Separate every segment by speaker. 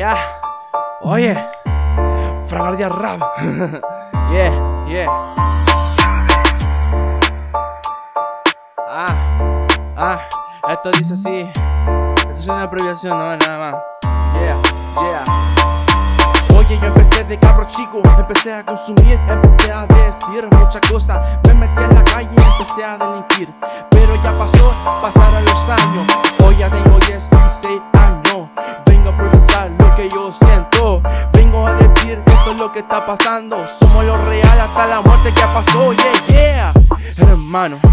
Speaker 1: Ya, oye, Frangardia Rap. yeah, yeah. Ah, ah, esto dice así. Esto es una abreviación, no nada más. Yeah, yeah. Oye, yo empecé de cabro chico, empecé a consumir, empecé a decir muchas cosas. Me metí en la calle y empecé a delinquir. Pero ya pasó, pasaron que está pasando. Somos lo real hasta la muerte que pasó. Yeah, yeah. Hermano.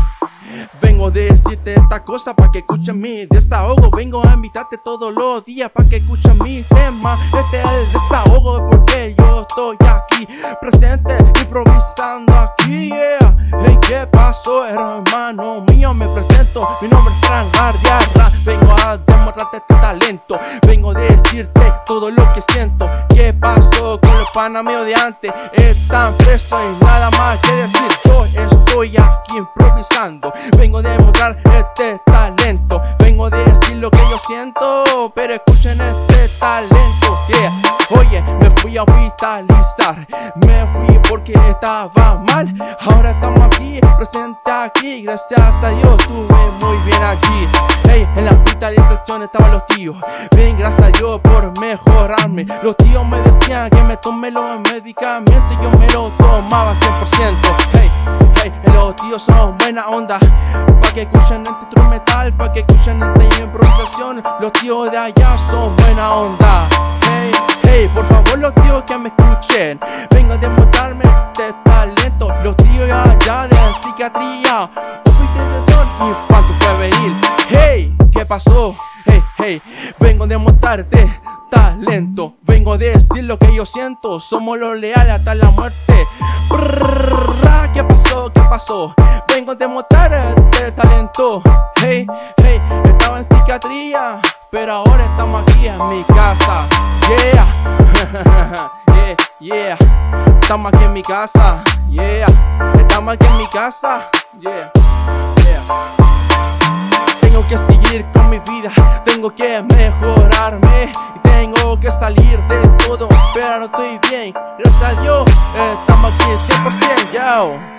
Speaker 1: Vengo a decirte esta cosa para que escuchen mi desahogo. Vengo a invitarte todos los días para que escuchen mi tema. Este es el desahogo porque yo estoy aquí Presente, improvisando aquí, Hey, ¿qué pasó, hermano mío? Me presento, mi nombre es Fran Guardiarra Vengo a demostrarte este talento. Vengo a decirte todo lo que siento. ¿Qué pasó con los panas míos de antes? Están presos y nada más que decir estoy aquí improvisando. Vengo a demostrar este talento. Vengo a decir lo que yo siento Pero escuchen este talento. Yeah, oye, me fui a hospitalizar. Me fui porque estaba mal. Ahora estamos aquí, presente aquí. Gracias a Dios estuve muy bien aquí. Hey, en la hospitalización estaban los tíos. Ven, gracias a Dios por mejorarme. Los tíos me decían que me tome los medicamentos Y yo me lo tomaba 100% Hey, hey, los tíos son buena onda. Pa' que escuchen este instrumental, pa' que escuchen esta improvisación Los tíos de allá son buena onda. Hey, hey, por favor los tíos que me escuchen. Vengo a demostrarme este talento. Los tíos allá de psiquiatría. Hospitalización, infarto juvenil. Hey, ¿qué pasó? Hey, hey, vengo a demostrarte talento. Vengo a decir lo que yo siento. Somos los leales hasta la muerte. ¿Qué Vengo a demostrar este talento. Hey, hey, estaba en psiquiatría Pero ahora estamos aquí en mi casa. Yeah, yeah, yeah. Estamos aquí en mi casa. Yeah, estamos aquí en mi casa. Yeah, yeah. Tengo que seguir con mi vida, tengo que mejorarme y tengo que salir de todo, pero estoy bien. Gracias a estamos aquí 100%, yo.